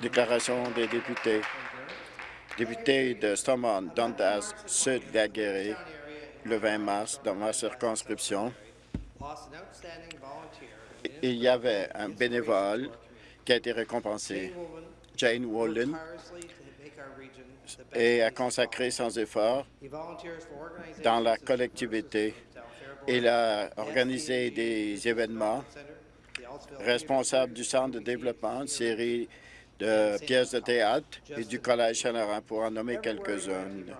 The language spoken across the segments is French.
Déclaration des députés. Député de Stormont, Dundas, Sud Laguerre, le 20 mars, dans ma circonscription, il y avait un bénévole qui a été récompensé, Jane Wolin, et a consacré sans effort dans la collectivité. Il a organisé des événements responsable du Centre de développement, une série de pièces de théâtre et du Collège Saint-Laurent, pour en nommer quelques-unes.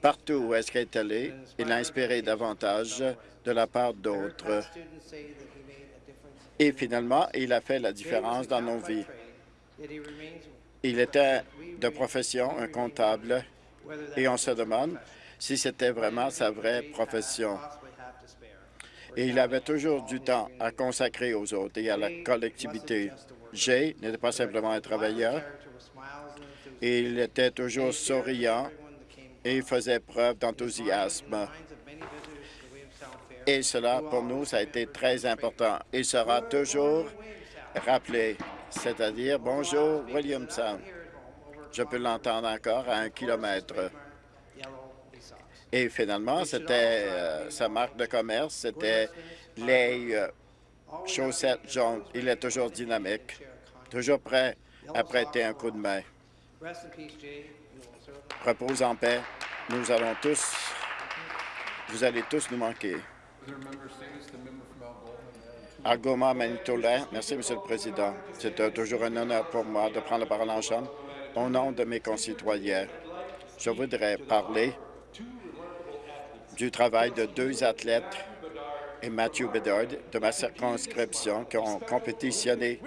Partout où est-ce qu'il est allé, il a inspiré davantage de la part d'autres. Et finalement, il a fait la différence dans nos vies. Il était de profession un comptable et on se demande si c'était vraiment sa vraie profession. Et il avait toujours du temps à consacrer aux autres et à la collectivité. Jay n'était pas simplement un travailleur, il était toujours souriant et faisait preuve d'enthousiasme. Et cela, pour nous, ça a été très important. Il sera toujours rappelé, c'est-à-dire « Bonjour, Williamson ». Je peux l'entendre encore à un kilomètre. Et finalement, c'était euh, sa marque de commerce, c'était les euh, chaussettes jaunes. Il est toujours dynamique, toujours prêt à prêter un coup de main. Repose en paix. Nous allons tous, vous allez tous nous manquer. Algoma Manitoulin, merci, Monsieur le Président. C'est toujours un honneur pour moi de prendre la parole en Chambre au nom de mes concitoyens. Je voudrais parler du travail de deux athlètes et Matthew Bedard de ma circonscription qui ont compétitionné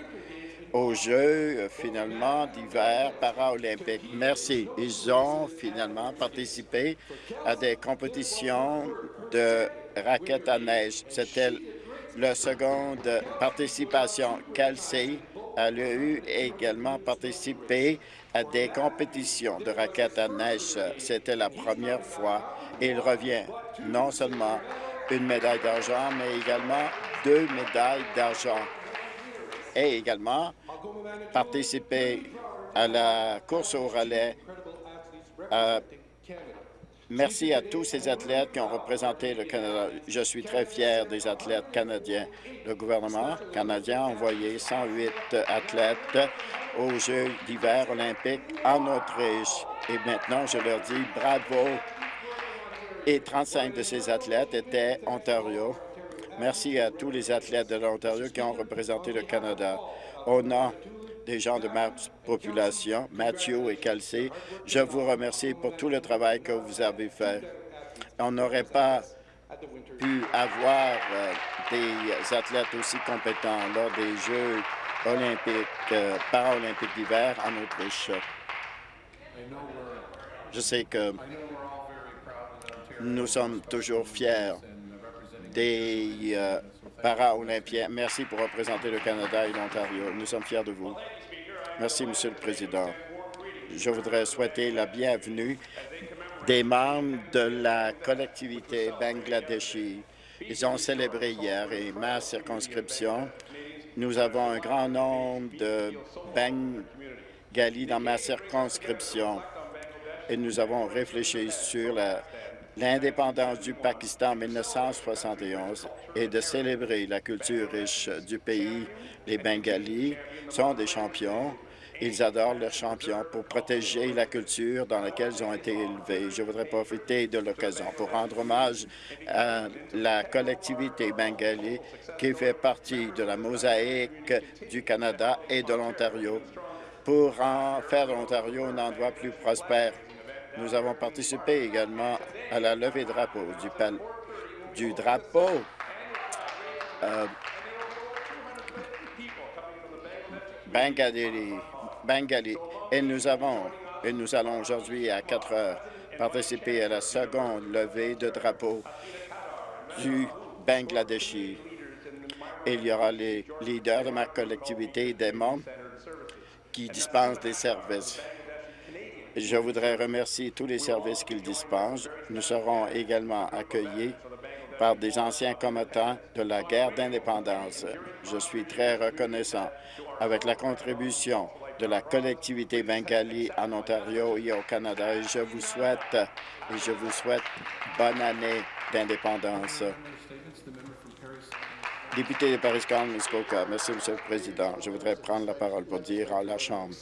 aux Jeux, euh, finalement, d'hiver paralympiques. Merci. Ils ont finalement participé à des compétitions de raquettes à neige. C'était la seconde participation. Kelsey a eu également participé à des compétitions de raquettes à neige. C'était la première fois. Il revient non seulement une médaille d'argent, mais également deux médailles d'argent. Et également participer à la course au relais. Euh, merci à tous ces athlètes qui ont représenté le Canada. Je suis très fier des athlètes canadiens. Le gouvernement canadien a envoyé 108 athlètes aux Jeux d'hiver olympiques en Autriche. Et maintenant, je leur dis bravo. Et 35 de ces athlètes étaient Ontario. Merci à tous les athlètes de l'Ontario qui ont représenté le Canada. Au nom des gens de ma population, Mathieu et Kelsey, je vous remercie pour tout le travail que vous avez fait. On n'aurait pas pu avoir euh, des athlètes aussi compétents lors des Jeux olympiques, euh, paralympiques d'hiver en Autriche. Je sais que nous sommes toujours fiers des euh, para-olympiens. Merci pour représenter le Canada et l'Ontario. Nous sommes fiers de vous. Merci, Monsieur le Président. Je voudrais souhaiter la bienvenue des membres de la collectivité bangladeshi. Ils ont célébré hier et ma circonscription nous avons un grand nombre de Bengalis dans ma circonscription et nous avons réfléchi sur l'indépendance du Pakistan en 1971 et de célébrer la culture riche du pays. Les Bengalis sont des champions. Ils adorent leurs champions pour protéger la culture dans laquelle ils ont été élevés. Je voudrais profiter de l'occasion pour rendre hommage à la collectivité bengali qui fait partie de la mosaïque du Canada et de l'Ontario pour en faire l'Ontario un endroit plus prospère. Nous avons participé également à la levée de drapeau du, du drapeau euh. Et nous avons, et nous allons aujourd'hui à 4 heures participer à la seconde levée de drapeau du Bangladeshi. Il y aura les leaders de ma collectivité des membres qui dispensent des services. Je voudrais remercier tous les services qu'ils dispensent. Nous serons également accueillis par des anciens combattants de la guerre d'indépendance. Je suis très reconnaissant avec la contribution de la collectivité bengali en Ontario et au Canada. Je vous souhaite, et je vous souhaite bonne année d'indépendance. Député de Paris-Muskoka, merci, Monsieur le Président. Je voudrais prendre la parole pour dire à la Chambre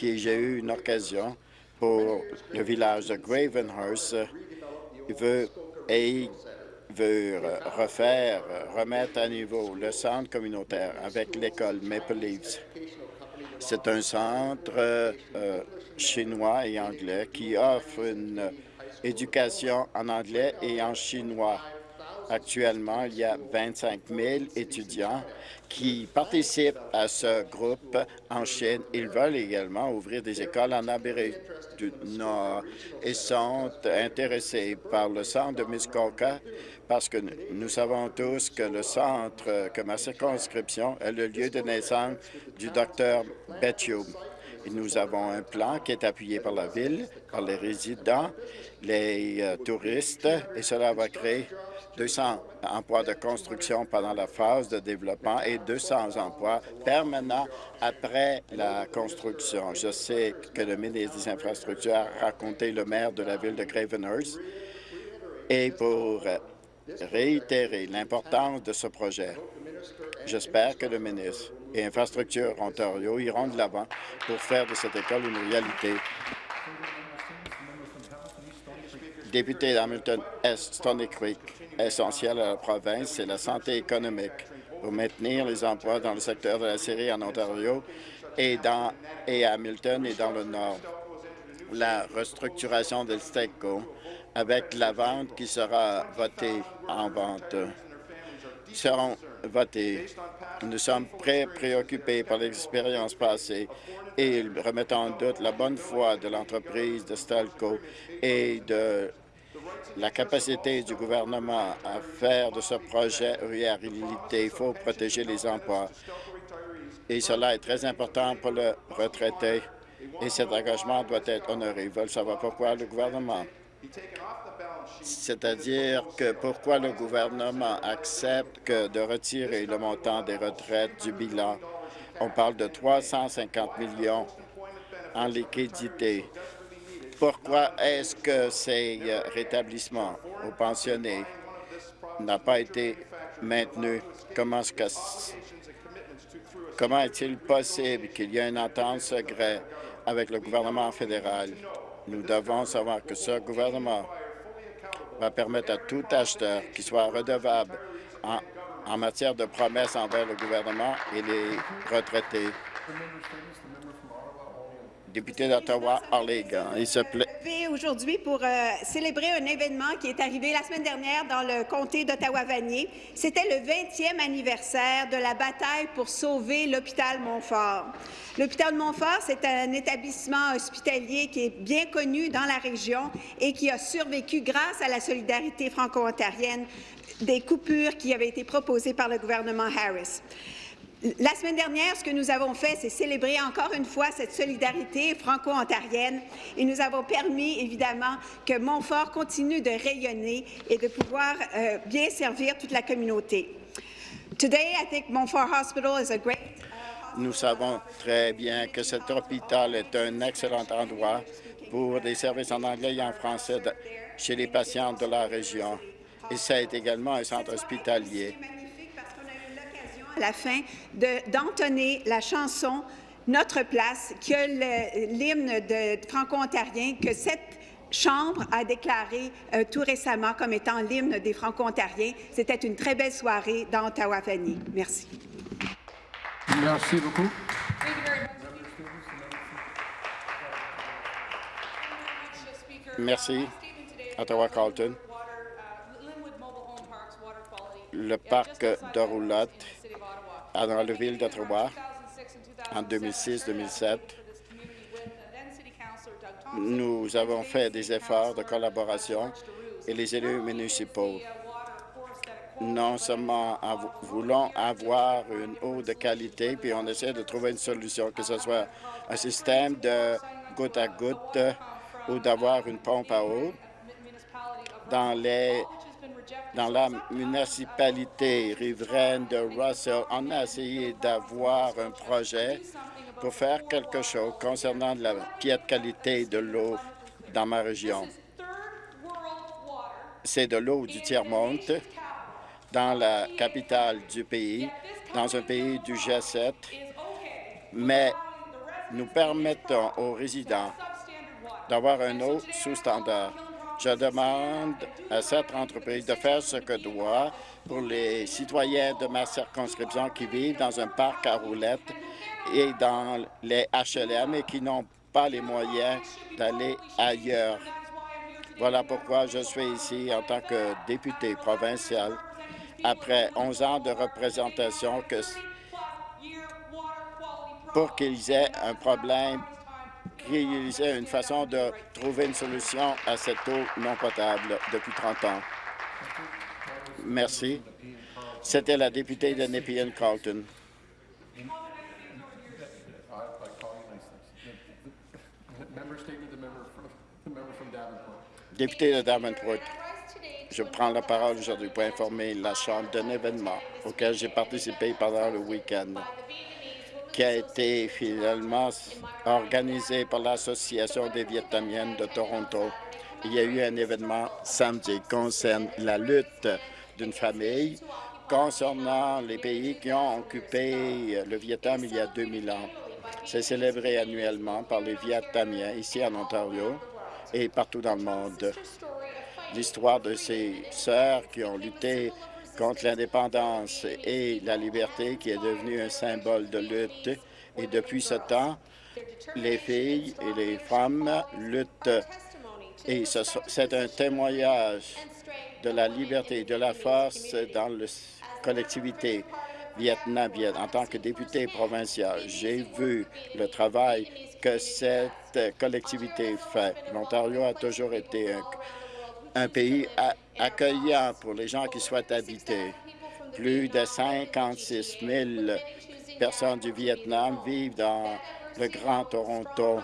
que j'ai eu une occasion pour le village de Gravenhurst. Veut, et veut refaire, remettre à niveau le centre communautaire avec l'école Maple Leafs. C'est un centre euh, chinois et anglais qui offre une éducation en anglais et en chinois. Actuellement, il y a 25 000 étudiants qui participent à ce groupe en Chine. Ils veulent également ouvrir des écoles en Amérique du Nord et sont intéressés par le centre de Muskoka parce que nous savons tous que le centre, que ma circonscription est le lieu de naissance du docteur. Et nous avons un plan qui est appuyé par la Ville, par les résidents, les euh, touristes, et cela va créer 200 emplois de construction pendant la phase de développement et 200 emplois permanents après la construction. Je sais que le ministre des Infrastructures a raconté le maire de la ville de Gravenhurst et pour réitérer l'importance de ce projet, j'espère que le ministre et Infrastructure Ontario iront de l'avant pour faire de cette école une réalité député d'Hamilton Est, Stony Creek, essentiel à la province, c'est la santé économique pour maintenir les emplois dans le secteur de la série en Ontario et, et à Hamilton et dans le Nord. La restructuration de STECO avec la vente qui sera votée en vente seront Nous sommes très préoccupés par l'expérience passée et remettent en doute la bonne foi de l'entreprise de Stelco et de la capacité du gouvernement à faire de ce projet une réalité. Il faut protéger les emplois. Et cela est très important pour le retraité. Et cet engagement doit être honoré. Ils veulent savoir pourquoi le gouvernement c'est-à-dire que pourquoi le gouvernement accepte de retirer le montant des retraites du bilan? On parle de 350 millions en liquidité. Pourquoi est-ce que ces euh, rétablissements aux pensionnés n'ont pas été maintenus? Comment est-il possible qu'il y ait une entente secrète avec le gouvernement fédéral? Nous devons savoir que ce gouvernement va permettre à tout acheteur qui soit redevable en, en matière de promesses envers le gouvernement et les retraités député d'Ottawa. Il se plaît. aujourd'hui pour euh, célébrer un événement qui est arrivé la semaine dernière dans le comté d'Ottawa-Vanier. C'était le 20e anniversaire de la bataille pour sauver l'hôpital Montfort. L'hôpital Montfort, c'est un établissement hospitalier qui est bien connu dans la région et qui a survécu grâce à la solidarité franco-ontarienne des coupures qui avaient été proposées par le gouvernement Harris. La semaine dernière, ce que nous avons fait, c'est célébrer encore une fois cette solidarité franco-ontarienne et nous avons permis, évidemment, que Montfort continue de rayonner et de pouvoir euh, bien servir toute la communauté. Today, I think Montfort Hospital is a great uh, nous savons très bien que cet hôpital est un excellent endroit pour des services en anglais et en français chez les patients de la région. Et ça est également un centre hospitalier la fin d'entonner la chanson Notre place, que l'hymne franco-ontarien que cette Chambre a déclaré euh, tout récemment comme étant l'hymne des Franco-Ontariens. C'était une très belle soirée dans Ottawa-Fanny. Merci. Merci beaucoup. Merci. Ottawa-Carlton. Le parc de Roulotte dans la ville d'Ottawa en 2006-2007. Nous avons fait des efforts de collaboration et les élus municipaux non seulement voulons avoir une eau de qualité, puis on essaie de trouver une solution, que ce soit un système de goutte à goutte ou d'avoir une pompe à eau. Dans les Dans la municipalité riveraine de Russell, on a essayé d'avoir un projet pour faire quelque chose concernant la qualité de l'eau dans ma région. C'est de l'eau du tiers-monde dans la capitale du pays, dans un pays du G7, mais nous permettons aux résidents d'avoir un eau sous standard. Je demande à cette entreprise de faire ce que doit pour les citoyens de ma circonscription qui vivent dans un parc à roulettes et dans les HLM et qui n'ont pas les moyens d'aller ailleurs. Voilà pourquoi je suis ici en tant que député provincial après 11 ans de représentation pour qu'ils aient un problème, qu'ils aient une façon de trouver une solution à cette eau non potable depuis 30 ans. Merci. C'était la députée de Nepean Carlton. Député de Davenport, je prends la parole aujourd'hui pour informer la Chambre d'un événement auquel j'ai participé pendant le week-end qui a été finalement organisé par l'Association des Vietnamiennes de Toronto. Il y a eu un événement samedi concernant la lutte d'une famille concernant les pays qui ont occupé le Vietnam il y a 2000 ans. C'est célébré annuellement par les Vietnamiens ici en Ontario et partout dans le monde. L'histoire de ces sœurs qui ont lutté contre l'indépendance et la liberté qui est devenue un symbole de lutte. Et depuis ce temps, les filles et les femmes luttent. Et c'est un témoignage de la liberté et de la force dans la collectivité vietnamienne. En tant que député provincial, j'ai vu le travail que cette collectivité fait. L'Ontario a toujours été un, un pays accueillant pour les gens qui souhaitent habiter. Plus de 56 000 personnes du Vietnam vivent dans le Grand Toronto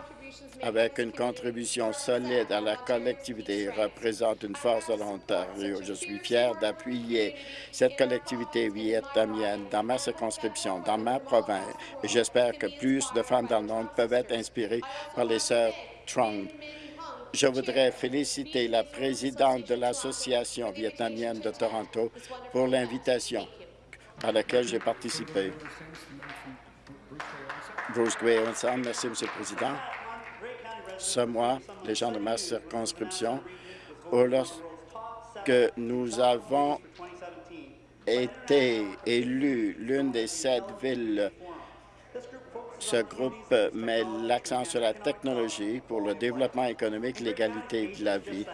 avec une contribution solide à la collectivité et représente une force de l'Ontario. Je suis fier d'appuyer cette collectivité vietnamienne dans ma circonscription, dans ma province, j'espère que plus de femmes dans le monde peuvent être inspirées par les sœurs Trump. Je voudrais féliciter la présidente de l'Association vietnamienne de Toronto pour l'invitation à laquelle j'ai participé. Bruce Grayson, merci, M. le Président. Ce mois, les gens de ma circonscription, lorsque nous avons été élus l'une des sept villes ce groupe met l'accent sur la technologie pour le développement économique, l'égalité de la vie.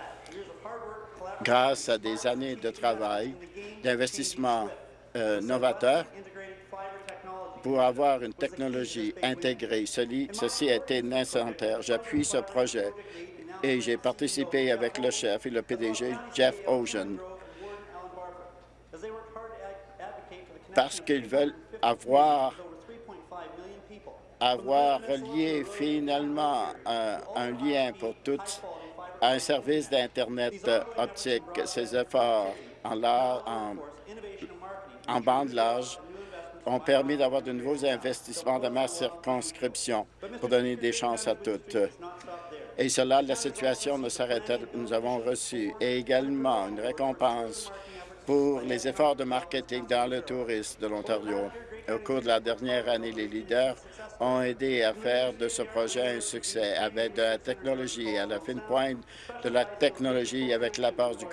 Grâce à des années de travail, d'investissement euh, novateur, pour avoir une technologie intégrée. Ceci a été nécessaire. J'appuie ce projet et j'ai participé avec le chef et le PDG Jeff Ocean parce qu'ils veulent avoir avoir relié finalement un, lien pour toutes à un service d'Internet optique. Ces efforts en, en, en bande large ont permis d'avoir de nouveaux investissements dans ma circonscription pour donner des chances à toutes. Et cela, la situation ne s'arrête Nous avons reçu également une récompense pour les efforts de marketing dans le tourisme de l'Ontario. Au cours de la dernière année, les leaders ont aidé à faire de ce projet un succès avec de la technologie, à la fine pointe de la technologie avec l'apport du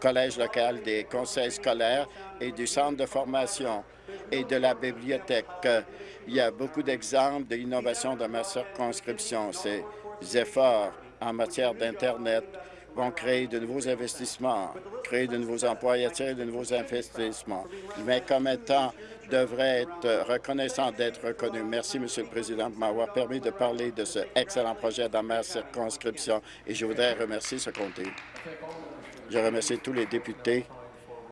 collège local, des conseils scolaires et du centre de formation et de la bibliothèque. Il y a beaucoup d'exemples d'innovation dans ma circonscription. Ces efforts en matière d'Internet vont créer de nouveaux investissements, créer de nouveaux emplois et attirer de nouveaux investissements. Mais comme étant devrait être reconnaissant d'être reconnu. Merci, Monsieur le Président, de m'avoir permis de parler de ce excellent projet dans ma circonscription et je voudrais remercier ce comté. Je remercie tous les députés